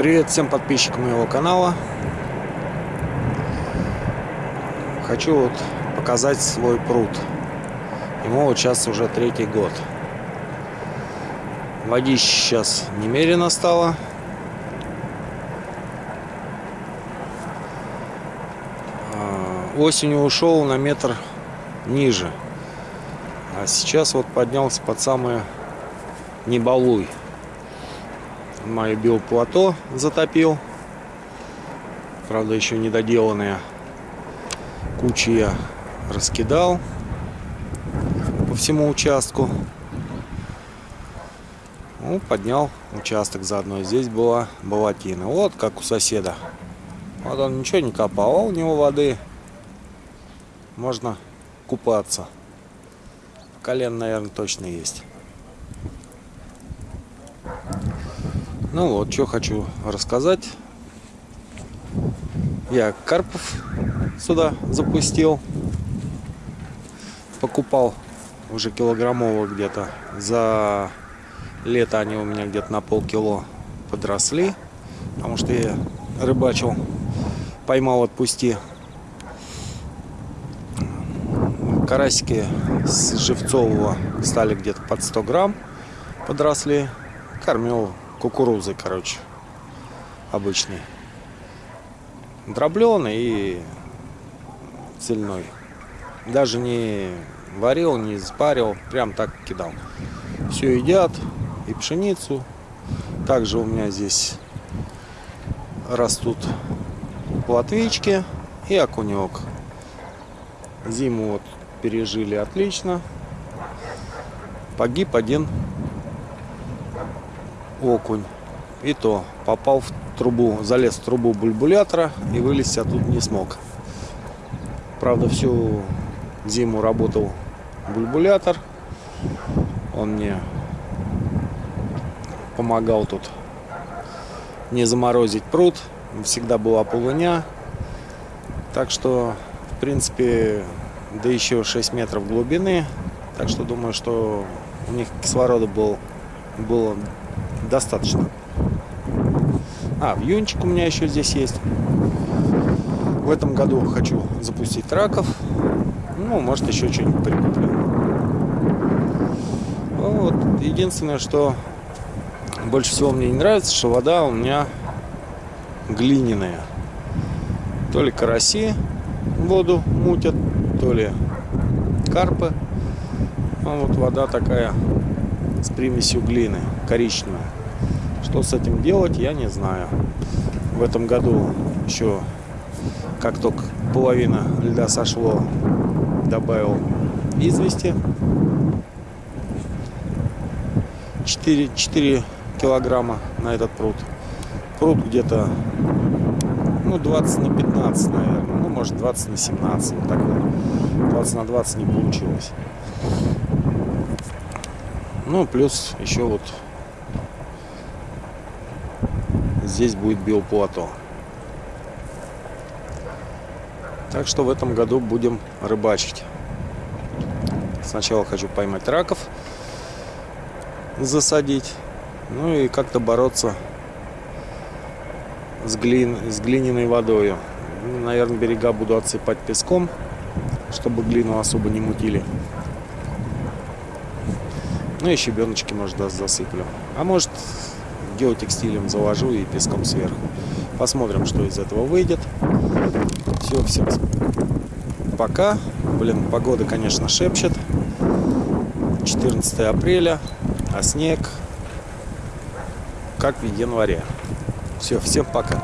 Привет всем подписчикам моего канала. Хочу вот показать свой пруд. Ему вот сейчас уже третий год. Водище сейчас немерено стало. А, осенью ушел на метр ниже. А сейчас вот поднялся под самое небалуй мое биоплато затопил. Правда, еще недоделанные кучи я раскидал по всему участку. Ну, поднял участок заодно. Здесь была болотина. Вот как у соседа. Вот он ничего не копал, а у него воды. Можно купаться. Колен, наверное, точно есть. Ну вот, что хочу рассказать. Я карпов сюда запустил. Покупал уже килограммовых где-то. За лето они у меня где-то на полкило подросли. Потому что я рыбачил, поймал, отпусти. Карасики с живцового стали где-то под 100 грамм подросли. Кормил кукурузой, короче, обычный. Дробленый и цельной. Даже не варил, не спарил, прям так кидал. Все едят, и пшеницу. Также у меня здесь растут плотвички и окунек. Зиму вот пережили отлично. Погиб один окунь. И то попал в трубу, залез в трубу бульбулятора и вылезть оттуда не смог. Правда, всю зиму работал бульбулятор. Он мне помогал тут не заморозить пруд. Всегда была полыня. Так что, в принципе, да еще 6 метров глубины. Так что думаю, что у них кислорода был, было достаточно. А, вьюнчик у меня еще здесь есть. В этом году хочу запустить раков. Ну, может, еще что-нибудь прикуплю. Вот. Единственное, что больше всего мне не нравится, что вода у меня глиняная. То ли караси воду мутят, то ли карпы. А вот вода такая с примесью глины, коричневая. Что с этим делать, я не знаю. В этом году еще, как только половина льда сошло, добавил извести. 4, 4 килограмма на этот пруд. Пруд где-то ну 20 на 15, наверное. Ну, может 20 на 17. Вот так вот. 20 на 20 не получилось. Ну, плюс еще вот здесь будет биоплато. Так что в этом году будем рыбачить. Сначала хочу поймать раков, засадить, ну и как-то бороться с, глин, с глиняной водой. Наверное, берега буду отсыпать песком, чтобы глину особо не мутили. Ну и щебеночки, может, засыплю. А может, геотекстилем заложу и песком сверху. Посмотрим, что из этого выйдет. Все, всем пока. Блин, погода, конечно, шепчет. 14 апреля, а снег как в январе. Все, всем пока.